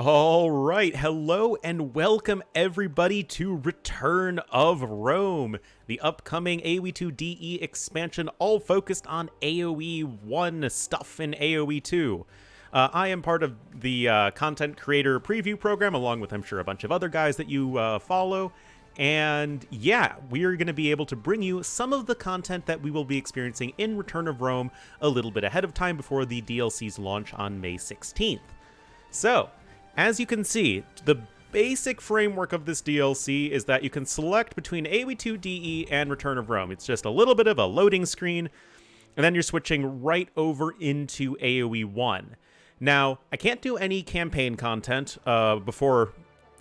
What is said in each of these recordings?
All right, hello and welcome everybody to Return of Rome, the upcoming AoE 2 DE expansion, all focused on AoE 1 stuff in AoE 2. Uh, I am part of the uh, content creator preview program, along with, I'm sure, a bunch of other guys that you uh, follow. And yeah, we are going to be able to bring you some of the content that we will be experiencing in Return of Rome a little bit ahead of time before the DLC's launch on May 16th. So, as you can see, the basic framework of this DLC is that you can select between AoE2 DE and Return of Rome. It's just a little bit of a loading screen, and then you're switching right over into AoE 1. Now, I can't do any campaign content uh, before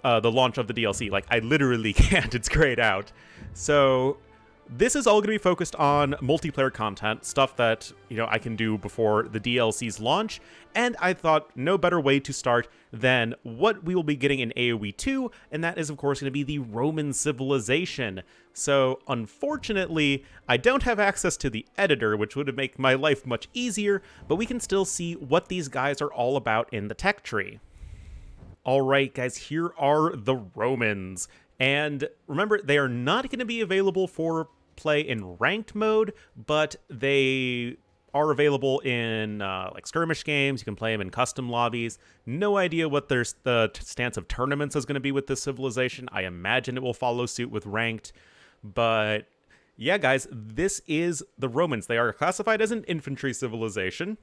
uh, the launch of the DLC. Like, I literally can't. It's grayed out. So this is all going to be focused on multiplayer content, stuff that, you know, I can do before the DLC's launch, and I thought no better way to start than what we will be getting in AoE 2, and that is, of course, going to be the Roman civilization. So, unfortunately, I don't have access to the editor, which would make my life much easier, but we can still see what these guys are all about in the tech tree. Alright, guys, here are the Romans. And remember, they are not going to be available for play in ranked mode, but they are available in uh, like skirmish games. You can play them in custom lobbies. No idea what their the stance of tournaments is going to be with this civilization. I imagine it will follow suit with ranked, but yeah, guys, this is the Romans. They are classified as an infantry civilization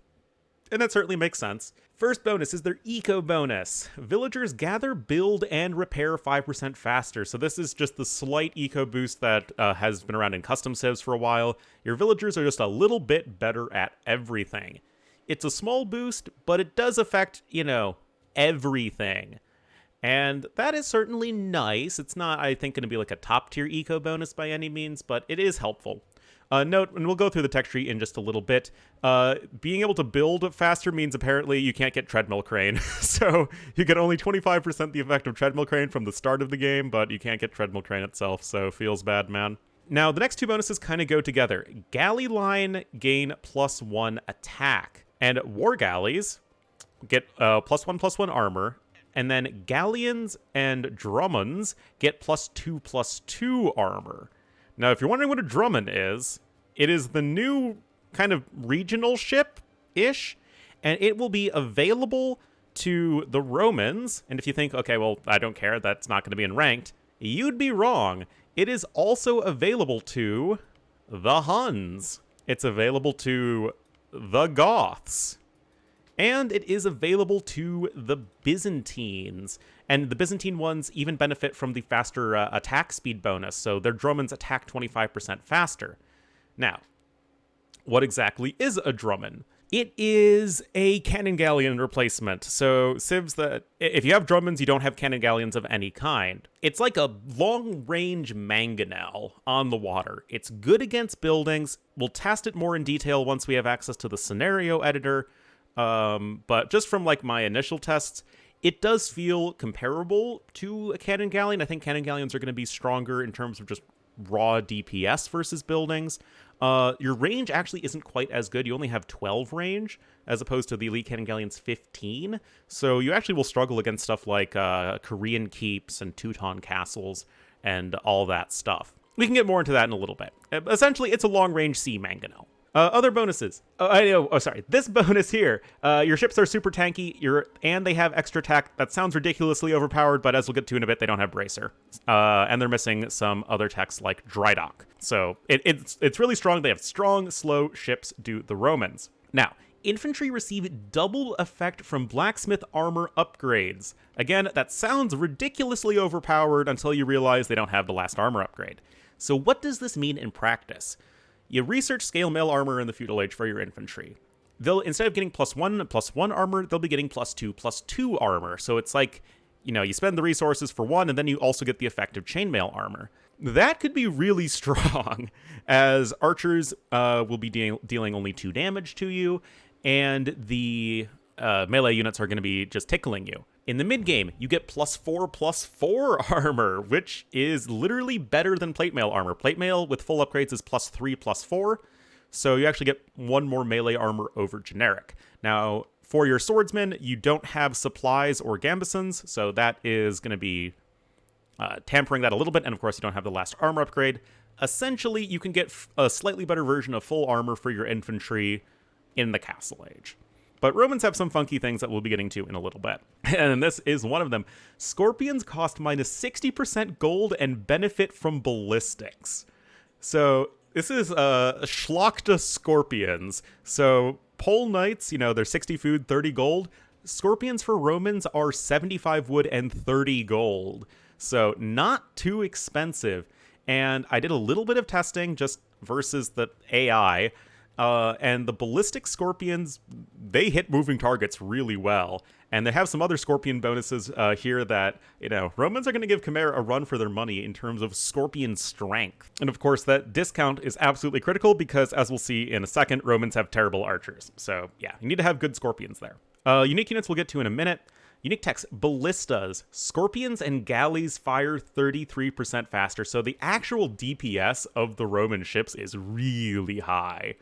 and that certainly makes sense. First bonus is their eco bonus. Villagers gather, build, and repair 5% faster. So this is just the slight eco boost that uh, has been around in custom civs for a while. Your villagers are just a little bit better at everything. It's a small boost, but it does affect, you know, everything. And that is certainly nice. It's not, I think, going to be like a top tier eco bonus by any means, but it is helpful. Uh, note, and we'll go through the tech tree in just a little bit. Uh, being able to build faster means apparently you can't get treadmill crane. so you get only 25% the effect of treadmill crane from the start of the game, but you can't get treadmill crane itself, so feels bad, man. Now, the next two bonuses kind of go together. Galley line gain plus one attack, and war galleys get uh, plus one plus one armor, and then galleons and dromons get plus two plus two armor. Now, if you're wondering what a Dromon is, it is the new kind of regional ship ish, and it will be available to the Romans. And if you think, okay, well, I don't care, that's not going to be in ranked, you'd be wrong. It is also available to the Huns. It's available to the Goths. And it is available to the Byzantines. And the Byzantine ones even benefit from the faster uh, attack speed bonus, so their Dromons attack 25% faster. Now, what exactly is a Dromon? It is a cannon galleon replacement. So civs that if you have Dromons, you don't have cannon galleons of any kind. It's like a long-range mangonel on the water. It's good against buildings. We'll test it more in detail once we have access to the scenario editor. Um, but just from like my initial tests, it does feel comparable to a cannon galleon. I think cannon galleons are going to be stronger in terms of just raw DPS versus buildings. Uh, your range actually isn't quite as good. You only have 12 range as opposed to the Elite Cannon Galleon's 15. So you actually will struggle against stuff like uh, Korean keeps and Teuton castles and all that stuff. We can get more into that in a little bit. Essentially, it's a long range sea mangonel. Uh, other bonuses. Oh, I. Oh, sorry. This bonus here. Uh, your ships are super tanky. Your and they have extra tech. That sounds ridiculously overpowered, but as we'll get to in a bit, they don't have bracer, uh, and they're missing some other techs like dry dock. So it, it's it's really strong. They have strong, slow ships. Do the Romans now? Infantry receive double effect from blacksmith armor upgrades. Again, that sounds ridiculously overpowered until you realize they don't have the last armor upgrade. So what does this mean in practice? You research scale mail armor in the feudal age for your infantry. They'll instead of getting plus one plus one armor, they'll be getting plus two plus two armor. So it's like, you know, you spend the resources for one, and then you also get the effect of chainmail armor. That could be really strong, as archers uh, will be de dealing only two damage to you, and the uh, melee units are going to be just tickling you. In the mid game, you get plus four plus four armor, which is literally better than plate mail armor. Plate mail with full upgrades is plus three plus four, so you actually get one more melee armor over generic. Now, For your swordsmen, you don't have supplies or gambesons, so that is going to be uh, tampering that a little bit. And of course, you don't have the last armor upgrade. Essentially, you can get a slightly better version of full armor for your infantry in the Castle Age. But Romans have some funky things that we'll be getting to in a little bit. And this is one of them. Scorpions cost minus 60% gold and benefit from ballistics. So this is uh Szlachta Scorpions. So Pole Knights, you know, they're 60 food, 30 gold. Scorpions for Romans are 75 wood and 30 gold. So not too expensive. And I did a little bit of testing just versus the AI. Uh, and the ballistic scorpions, they hit moving targets really well. And they have some other scorpion bonuses uh, here that, you know, Romans are going to give Khmer a run for their money in terms of scorpion strength. And of course, that discount is absolutely critical because, as we'll see in a second, Romans have terrible archers. So, yeah, you need to have good scorpions there. Uh, unique units we'll get to in a minute. Unique text, ballistas. Scorpions and galleys fire 33% faster, so the actual DPS of the Roman ships is really high.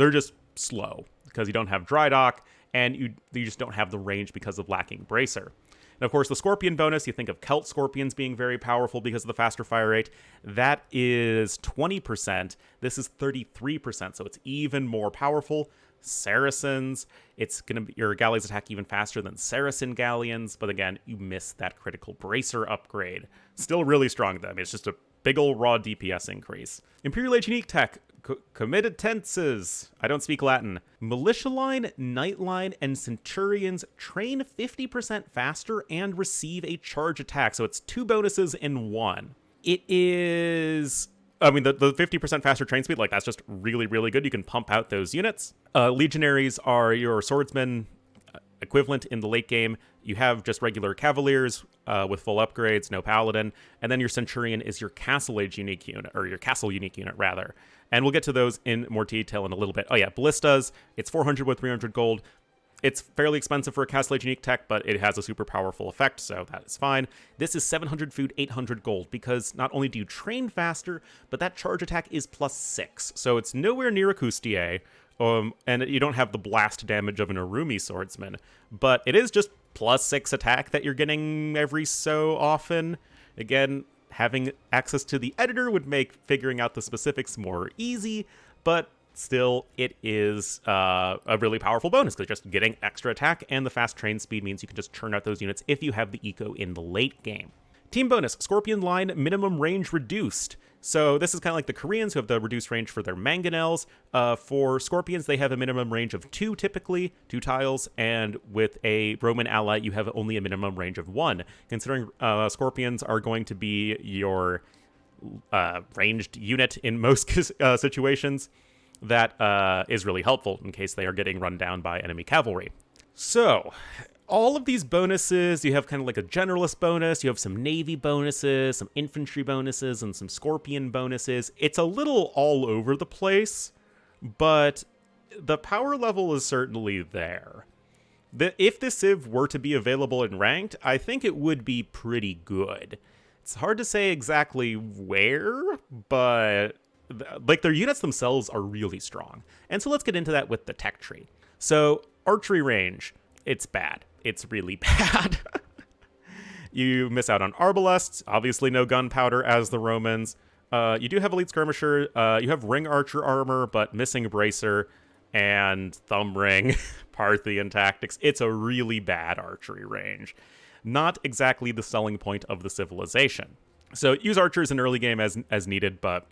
They're just slow because you don't have dry dock and you, you just don't have the range because of lacking bracer. And of course, the Scorpion bonus, you think of Celt Scorpions being very powerful because of the faster fire rate. That is 20%. This is 33%, so it's even more powerful. Saracens, it's going to be your galleys attack even faster than Saracen galleons, but again, you miss that critical bracer upgrade. Still really strong, though. I mean, it's just a big old raw DPS increase. Imperial Age Unique Tech, Comitatenses. I don't speak Latin. Militia line, knight line, and centurions train 50% faster and receive a charge attack. So it's two bonuses in one. It is. I mean, the, the 50% faster train speed, like, that's just really, really good. You can pump out those units. Uh, legionaries are your swordsmen uh, equivalent in the late game. You have just regular cavaliers uh, with full upgrades, no paladin, and then your centurion is your castle age unique unit, or your castle unique unit rather. And we'll get to those in more detail in a little bit. Oh yeah, ballistas. It's 400 with 300 gold. It's fairly expensive for a Castle Age unique tech, but it has a super powerful effect, so that is fine. This is 700 food, 800 gold, because not only do you train faster, but that charge attack is plus 6, so it's nowhere near a Coustillier, um, and you don't have the blast damage of an Urumi swordsman, but it is just plus 6 attack that you're getting every so often. Again, having access to the editor would make figuring out the specifics more easy, but still, it is uh, a really powerful bonus because just getting extra attack and the fast train speed means you can just churn out those units if you have the eco in the late game. Team bonus Scorpion line minimum range reduced. So this is kind of like the Koreans who have the reduced range for their mangonels. Uh, for Scorpions, they have a minimum range of two typically, two tiles, and with a Roman ally, you have only a minimum range of one. Considering uh, Scorpions are going to be your uh, ranged unit in most uh, situations, that uh, is really helpful in case they are getting run down by enemy cavalry. So, all of these bonuses, you have kind of like a generalist bonus, you have some navy bonuses, some infantry bonuses, and some scorpion bonuses. It's a little all over the place, but the power level is certainly there. The, if the Civ were to be available in ranked, I think it would be pretty good. It's hard to say exactly where, but like their units themselves are really strong. And so let's get into that with the tech tree. So archery range, it's bad it's really bad. you miss out on arbalests, obviously no gunpowder as the Romans. Uh, you do have elite skirmisher. Uh, you have ring archer armor, but missing bracer and thumb ring, Parthian tactics. It's a really bad archery range. Not exactly the selling point of the civilization. So use archers in early game as as needed, but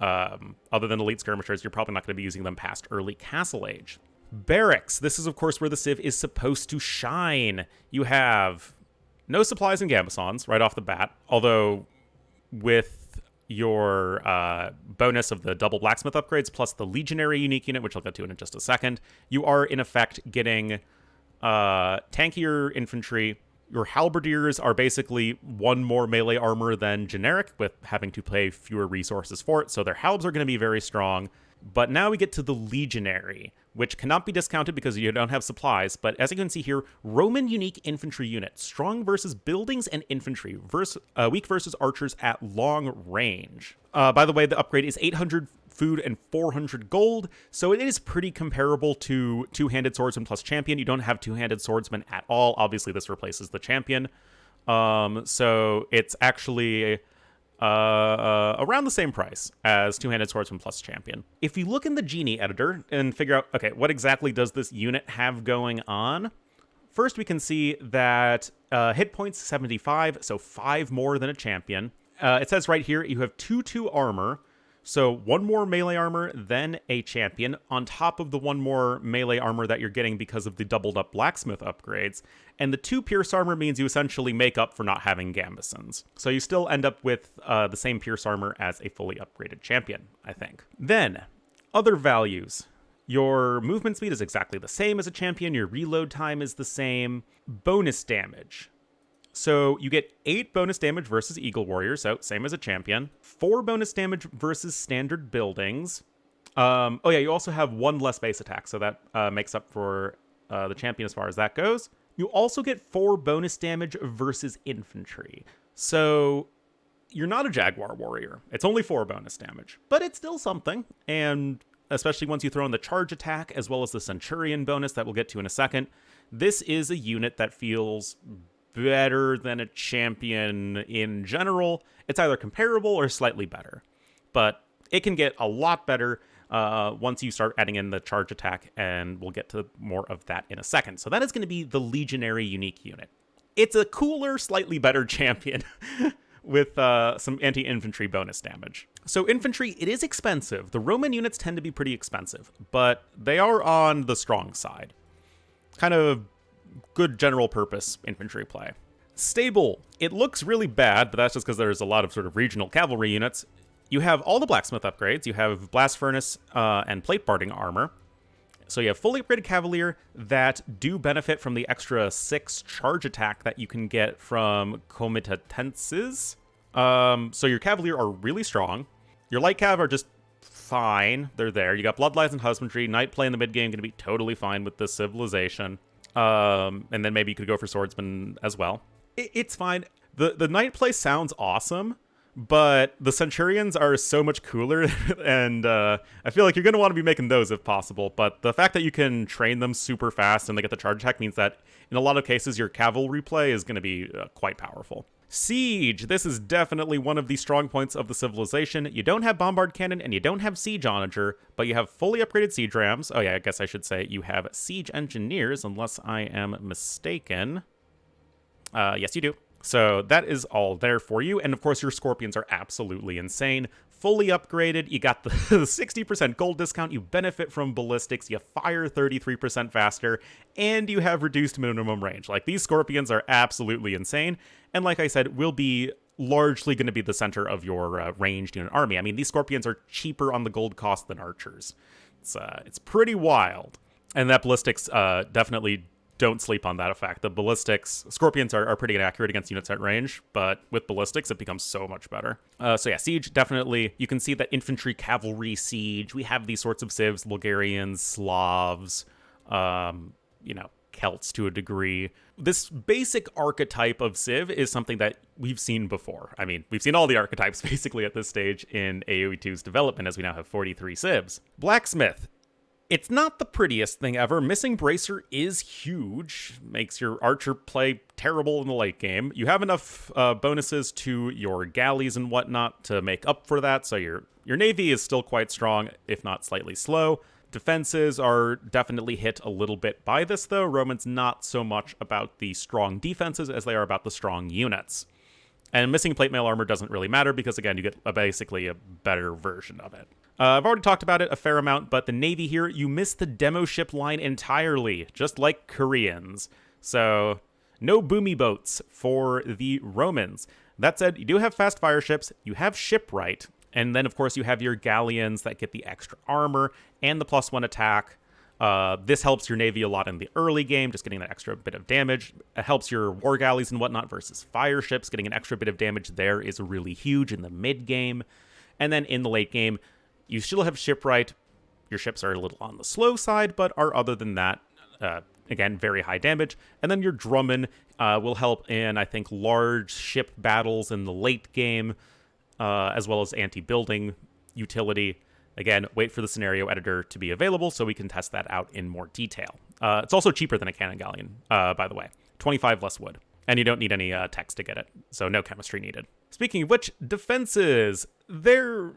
um, other than elite skirmishers, you're probably not going to be using them past early castle age. Barracks. This is, of course, where the Civ is supposed to shine. You have no supplies and gambesons right off the bat, although with your uh, bonus of the double blacksmith upgrades plus the legionary unique unit, which I'll get to in just a second, you are in effect getting uh, tankier infantry. Your halberdiers are basically one more melee armor than generic, with having to pay fewer resources for it. So their halbs are going to be very strong. But now we get to the legionary, which cannot be discounted because you don't have supplies. But as you can see here, Roman unique infantry unit, strong versus buildings and infantry, versus, uh, weak versus archers at long range. Uh, by the way, the upgrade is 800 food and 400 gold. So it is pretty comparable to two-handed swordsman plus champion. You don't have two-handed swordsman at all. Obviously, this replaces the champion. Um, so it's actually uh, uh, around the same price as two-handed swordsman plus champion. If you look in the genie editor and figure out, okay, what exactly does this unit have going on? First, we can see that uh, hit points 75, so five more than a champion. Uh, it says right here you have 2 2 armor, so one more melee armor then a champion, on top of the one more melee armor that you're getting because of the doubled up blacksmith upgrades. And the two pierce armor means you essentially make up for not having gambesons. So you still end up with uh, the same pierce armor as a fully upgraded champion, I think. Then, other values. Your movement speed is exactly the same as a champion, your reload time is the same. Bonus damage. So you get 8 bonus damage versus Eagle Warrior, so same as a champion. 4 bonus damage versus standard buildings. Um, oh yeah, you also have one less base attack, so that uh, makes up for uh, the champion as far as that goes. You also get 4 bonus damage versus infantry. So you're not a Jaguar Warrior. It's only 4 bonus damage, but it's still something. And especially once you throw in the charge attack as well as the Centurion bonus that we'll get to in a second, this is a unit that feels better than a champion in general. It's either comparable or slightly better, but it can get a lot better uh, once you start adding in the charge attack, and we'll get to more of that in a second. So that is going to be the Legionary unique unit. It's a cooler, slightly better champion with uh, some anti-infantry bonus damage. So infantry, it is expensive. The Roman units tend to be pretty expensive, but they are on the strong side. Kind of good general purpose infantry play. Stable. It looks really bad, but that's just because there's a lot of sort of regional cavalry units. You have all the blacksmith upgrades. You have blast furnace uh, and plate barding armor. So you have fully upgraded Cavalier that do benefit from the extra six charge attack that you can get from Comitatenses. Um, so your Cavalier are really strong. Your light cav are just fine. They're there. You got Bloodlines and Husbandry. Knight play in the mid game going to be totally fine with this civilization. Um, and then maybe you could go for swordsman as well. It, it's fine. The the knight play sounds awesome, but the centurions are so much cooler, and uh, I feel like you're gonna want to be making those if possible. But the fact that you can train them super fast and they get the charge attack means that in a lot of cases your cavalry play is gonna be uh, quite powerful. Siege. This is definitely one of the strong points of the civilization. You don't have Bombard Cannon and you don't have Siege Onager, but you have fully upgraded Siege Rams. Oh yeah, I guess I should say you have Siege Engineers, unless I am mistaken. Uh, yes, you do. So that is all there for you. And of course, your Scorpions are absolutely insane fully upgraded. You got the 60% gold discount. You benefit from ballistics. You fire 33% faster, and you have reduced minimum range. Like these scorpions are absolutely insane. And like I said, will be largely going to be the center of your uh, ranged unit army. I mean, these scorpions are cheaper on the gold cost than archers. It's uh, it's pretty wild. And that ballistics uh, definitely don't sleep on that effect. The ballistics, scorpions are, are pretty inaccurate against units at range, but with ballistics, it becomes so much better. Uh, so yeah, siege, definitely. You can see that infantry, cavalry, siege. We have these sorts of civs, Bulgarians, Slavs, um, you know, Celts to a degree. This basic archetype of Civ is something that we've seen before. I mean, we've seen all the archetypes basically at this stage in AoE 2's development as we now have 43 Civs. Blacksmith it's not the prettiest thing ever. Missing Bracer is huge, makes your archer play terrible in the late game. You have enough uh, bonuses to your galleys and whatnot to make up for that, so your your navy is still quite strong, if not slightly slow. Defenses are definitely hit a little bit by this, though. Roman's not so much about the strong defenses as they are about the strong units. And missing plate mail armor doesn't really matter because, again, you get a, basically a better version of it. Uh, I've already talked about it a fair amount, but the Navy here, you miss the demo ship line entirely, just like Koreans. So, no boomy boats for the Romans. That said, you do have fast fire ships, you have shipwright, and then, of course, you have your galleons that get the extra armor and the plus one attack. Uh, this helps your navy a lot in the early game, just getting that extra bit of damage. It helps your war galleys and whatnot versus fire ships. Getting an extra bit of damage there is really huge in the mid game. And then in the late game, you still have shipwright. Your ships are a little on the slow side, but are other than that, uh, again, very high damage. And then your Dromon uh, will help in, I think, large ship battles in the late game, uh, as well as anti-building utility. Again, wait for the scenario editor to be available so we can test that out in more detail. Uh, it's also cheaper than a Cannon Galleon, uh, by the way. 25 less wood. And you don't need any uh, text to get it, so no chemistry needed. Speaking of which, defenses. They're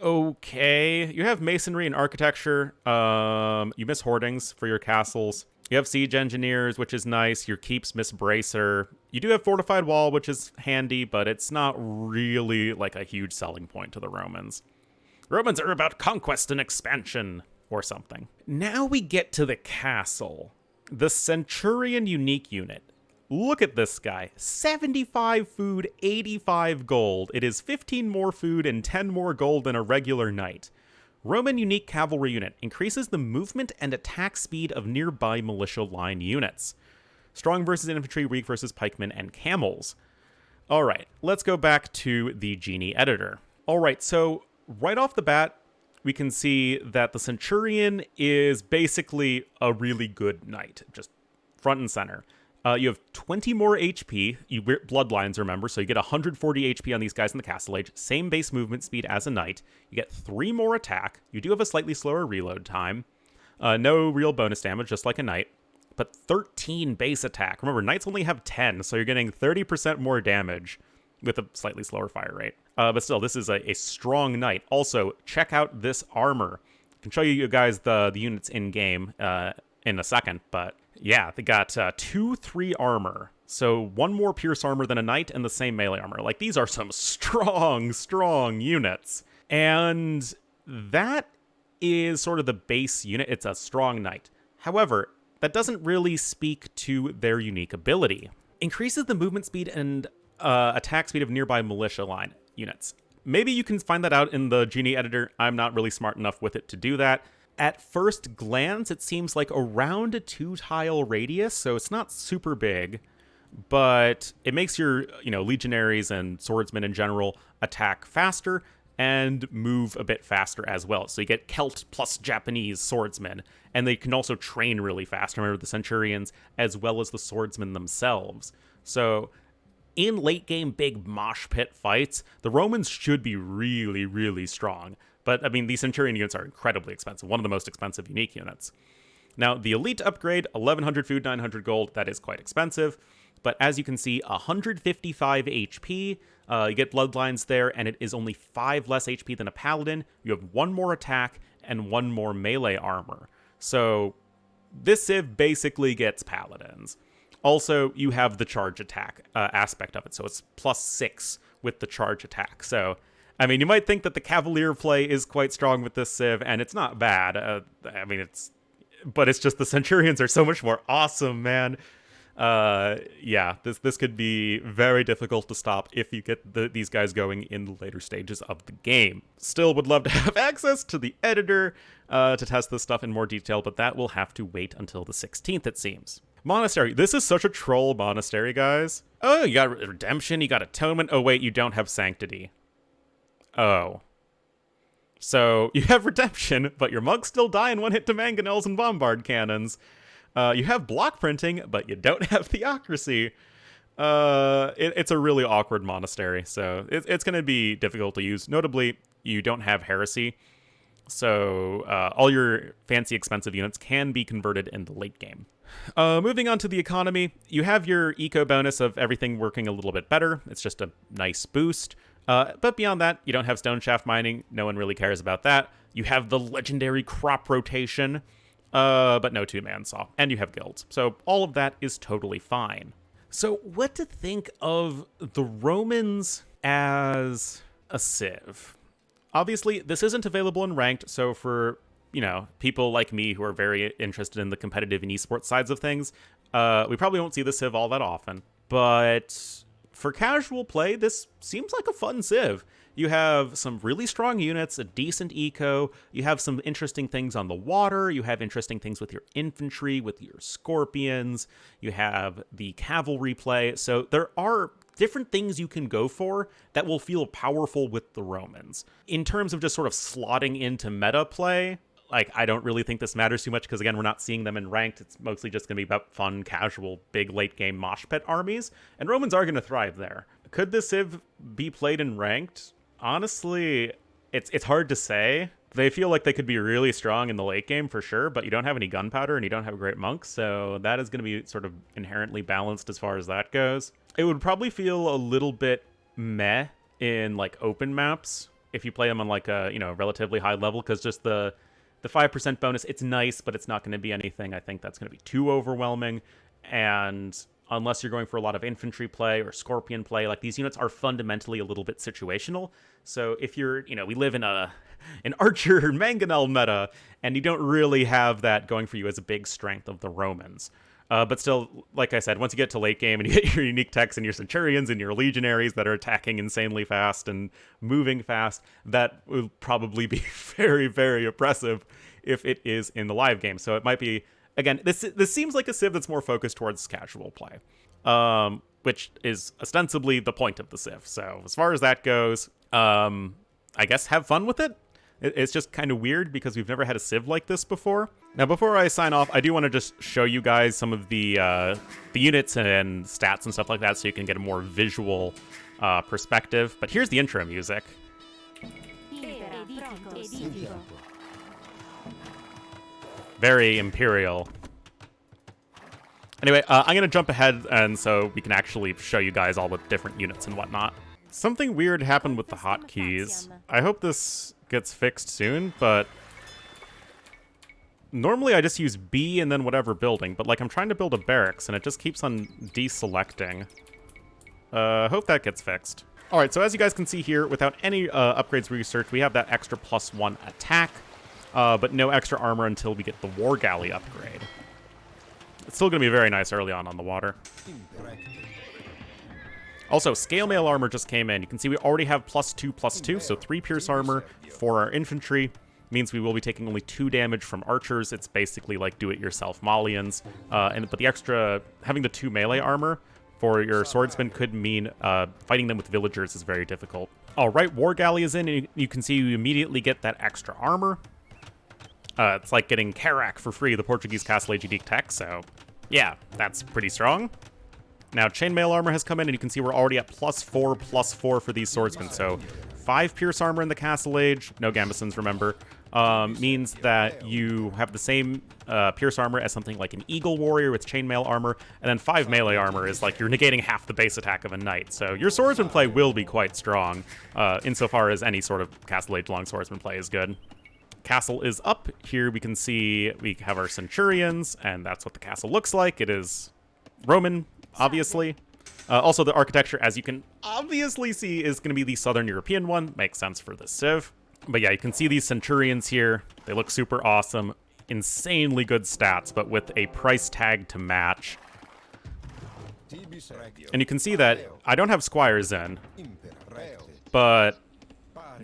okay. You have masonry and architecture. Um, you miss hoardings for your castles. You have siege engineers, which is nice. Your keeps miss bracer. You do have fortified wall, which is handy, but it's not really like a huge selling point to the Romans. Romans are about conquest and expansion or something. Now we get to the castle. The Centurion unique unit. Look at this guy 75 food, 85 gold. It is 15 more food and 10 more gold than a regular knight. Roman Unique Cavalry Unit increases the movement and attack speed of nearby militia line units. Strong versus infantry, weak versus pikemen and camels. All right, let's go back to the Genie editor. All right, so right off the bat, we can see that the Centurion is basically a really good knight, just front and center. Uh, you have 20 more HP. You bloodlines, remember, so you get 140 HP on these guys in the Castle Age. Same base movement speed as a knight. You get three more attack. You do have a slightly slower reload time. Uh, no real bonus damage, just like a knight. But 13 base attack. Remember, knights only have 10, so you're getting 30% more damage with a slightly slower fire rate. Uh, but still, this is a, a strong knight. Also, check out this armor. I can show you guys the, the units in game uh, in a second, but yeah, they got uh, two, three armor. So one more pierce armor than a knight and the same melee armor. Like these are some strong, strong units. And that is sort of the base unit. It's a strong knight. However, that doesn't really speak to their unique ability. Increases the movement speed and uh, attack speed of nearby militia line units. Maybe you can find that out in the Genie editor. I'm not really smart enough with it to do that at first glance, it seems like around a two tile radius, so it's not super big, but it makes your, you know, legionaries and swordsmen in general attack faster and move a bit faster as well. So you get Celt plus Japanese swordsmen, and they can also train really fast. Remember the Centurions as well as the swordsmen themselves. So in late game big mosh pit fights, the Romans should be really, really strong. But I mean, these Centurion units are incredibly expensive, one of the most expensive unique units. Now, the Elite upgrade, 1100 food, 900 gold, that is quite expensive. But as you can see, 155 HP. Uh, you get Bloodlines there, and it is only 5 less HP than a Paladin. You have one more attack and one more melee armor. So this Civ basically gets Paladins. Also, you have the charge attack uh, aspect of it, so it's plus 6 with the charge attack. So I mean, you might think that the Cavalier play is quite strong with this Civ, and it's not bad. Uh, I mean, it's, but it's just the Centurions are so much more awesome, man. Uh, yeah, this this could be very difficult to stop if you get the, these guys going in the later stages of the game. Still, would love to have access to the editor uh, to test this stuff in more detail, but that will have to wait until the 16th, it seems. Monastery. This is such a troll monastery, guys. Oh, you got redemption, you got atonement. Oh, wait, you don't have sanctity. Oh. So you have redemption, but your monks still die in one hit to mangonels and bombard cannons. Uh, you have block printing, but you don't have theocracy. Uh, it, it's a really awkward monastery, so it, it's going to be difficult to use. Notably, you don't have heresy, so uh, all your fancy expensive units can be converted in the late game. Uh, moving on to the economy, you have your eco bonus of everything working a little bit better. It's just a nice boost. Uh, but beyond that, you don't have stone shaft mining. No one really cares about that. You have the legendary crop rotation, uh, but no two man saw. And you have guilds. So all of that is totally fine. So, what to think of the Romans as a civ? Obviously, this isn't available in ranked, so for you know people like me who are very interested in the competitive and esports sides of things, uh, we probably won't see the civ all that often. But for casual play, this seems like a fun civ. You have some really strong units, a decent eco, you have some interesting things on the water, you have interesting things with your infantry, with your scorpions, you have the cavalry play. So there are different things you can go for that will feel powerful with the Romans. In terms of just sort of slotting into meta play, like I don't really think this matters too much because again we're not seeing them in ranked. It's mostly just going to be about fun, casual, big late game mosh pit armies, and Romans are going to thrive there. Could this Civ be played in ranked? Honestly, it's it's hard to say. they feel like they could be really strong in the late game for sure, but you don't have any gunpowder and you don't have a great monk, so that is going to be sort of inherently balanced as far as that goes. It would probably feel a little bit meh in like open maps if you play them on like a you know relatively high level because just the the 5% bonus it's nice but it's not going to be anything i think that's going to be too overwhelming. And unless you're going for a lot of infantry play or scorpion play like these units are fundamentally a little bit situational. So if you're you know we live in a an archer mangonel meta and you don't really have that going for you as a big strength of the romans uh, but still, like I said, once you get to late game and you get your unique techs and your centurions and your legionaries that are attacking insanely fast and moving fast, that will probably be very, very oppressive if it is in the live game. So it might be again. This this seems like a civ that's more focused towards casual play, um, which is ostensibly the point of the civ. So as far as that goes, um, I guess have fun with it. It's just kind of weird because we've never had a civ like this before. Now, before I sign off, I do want to just show you guys some of the uh, the units and stats and stuff like that so you can get a more visual uh, perspective. But here's the intro music. Very Imperial. Anyway, uh, I'm going to jump ahead and so we can actually show you guys all the different units and whatnot. Something weird happened with the hotkeys. I hope this gets fixed soon, but normally I just use B and then whatever building, but like I'm trying to build a barracks and it just keeps on deselecting. Uh, hope that gets fixed. All right, so as you guys can see here, without any uh, upgrades research, we have that extra plus one attack, uh, but no extra armor until we get the War Galley upgrade. It's still going to be very nice early on on the water. Also, scale mail armor just came in. You can see we already have plus two, plus two, so three pierce armor for our infantry. Means we will be taking only two damage from archers. It's basically like do-it-yourself Malians. Uh, and but the extra having the two melee armor for your swordsman could mean uh, fighting them with villagers is very difficult. All right, War Galley is in, and you can see you immediately get that extra armor. Uh, it's like getting Carrack for free, the Portuguese Castle unique tech, so yeah, that's pretty strong. Now, chainmail armor has come in, and you can see we're already at plus four, plus four for these swordsmen. So, five pierce armor in the Castle Age, no Gambesons, remember, um, means that you have the same uh, pierce armor as something like an Eagle Warrior with chainmail armor, and then five melee armor is like you're negating half the base attack of a knight. So, your swordsman play will be quite strong, uh, insofar as any sort of Castle Age long swordsman play is good castle is up. Here we can see we have our centurions, and that's what the castle looks like. It is Roman obviously. Uh, also, the architecture, as you can obviously see, is going to be the Southern European one. Makes sense for this civ. But yeah, you can see these Centurions here. They look super awesome. Insanely good stats, but with a price tag to match. And you can see that I don't have Squires in, but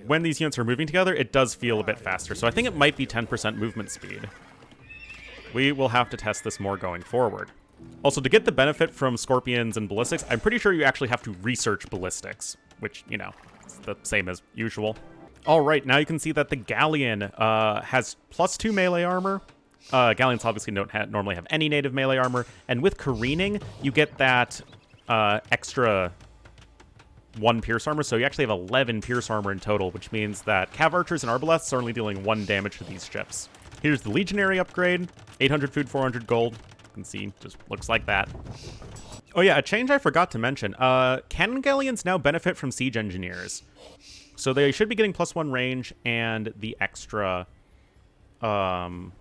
when these units are moving together, it does feel a bit faster. So I think it might be 10% movement speed. We will have to test this more going forward. Also, to get the benefit from Scorpions and Ballistics, I'm pretty sure you actually have to research Ballistics, which, you know, it's the same as usual. All right, now you can see that the Galleon uh, has plus two melee armor. Uh, Galleons obviously don't ha normally have any native melee armor, and with careening, you get that uh, extra one pierce armor, so you actually have 11 pierce armor in total, which means that cav archers and arbalests are only dealing one damage to these ships. Here's the legionary upgrade, 800 food, 400 gold can see, just looks like that. Oh yeah, a change I forgot to mention. Uh, cannon galleons now benefit from siege engineers. So they should be getting plus one range and the extra um,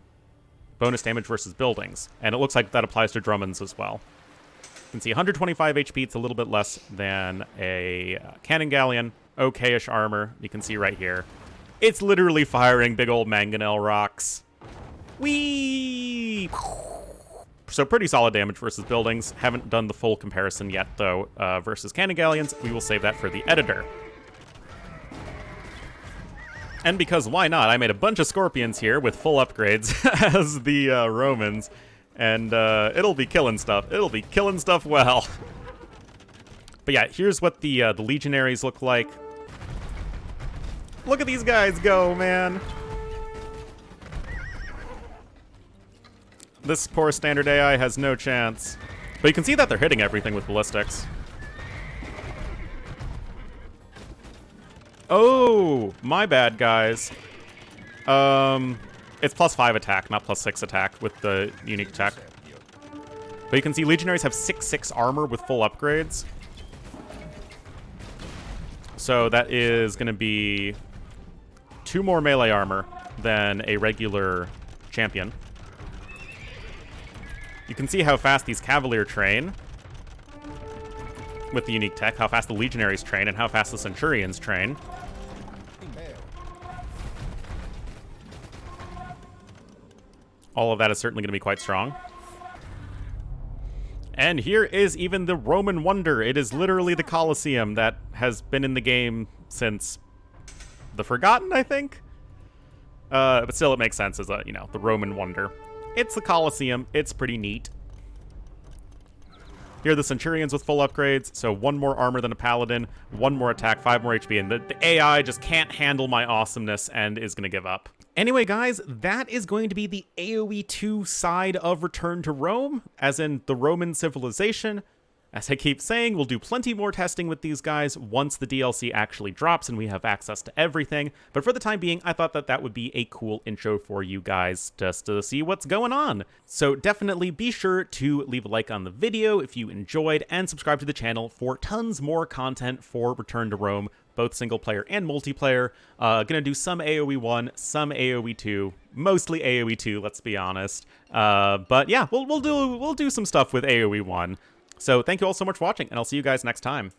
bonus damage versus buildings. And it looks like that applies to Dromons as well. You can see 125 HP. It's a little bit less than a cannon galleon. Okay-ish armor. You can see right here. It's literally firing big old mangonel rocks. Whee! So pretty solid damage versus buildings. Haven't done the full comparison yet, though, uh, versus cannon galleons. We will save that for the editor. And because why not, I made a bunch of Scorpions here with full upgrades as the uh, Romans. And uh, it'll be killing stuff. It'll be killing stuff well. But yeah, here's what the, uh, the Legionaries look like. Look at these guys go, man. This poor standard AI has no chance. But you can see that they're hitting everything with ballistics. Oh, my bad, guys. Um, it's plus 5 attack, not plus 6 attack with the unique attack. But you can see Legionaries have 6-6 armor with full upgrades. So that is going to be two more melee armor than a regular champion. You can see how fast these Cavalier train with the unique tech, how fast the Legionaries train, and how fast the Centurions train. All of that is certainly going to be quite strong. And here is even the Roman Wonder. It is literally the Colosseum that has been in the game since the Forgotten, I think? Uh, but still, it makes sense as a, you know, the Roman Wonder. It's the Colosseum. It's pretty neat. Here are the Centurions with full upgrades, so one more armor than a Paladin, one more attack, five more HP, and the, the AI just can't handle my awesomeness and is going to give up. Anyway, guys, that is going to be the AoE 2 side of Return to Rome, as in the Roman civilization. As I keep saying, we'll do plenty more testing with these guys once the DLC actually drops and we have access to everything. But for the time being, I thought that that would be a cool intro for you guys just to see what's going on. So definitely be sure to leave a like on the video if you enjoyed and subscribe to the channel for tons more content for Return to Rome, both single player and multiplayer. Uh, gonna do some AoE 1, some AoE 2, mostly AoE 2, let's be honest. Uh, but yeah, we'll, we'll, do, we'll do some stuff with AoE 1. So thank you all so much for watching, and I'll see you guys next time.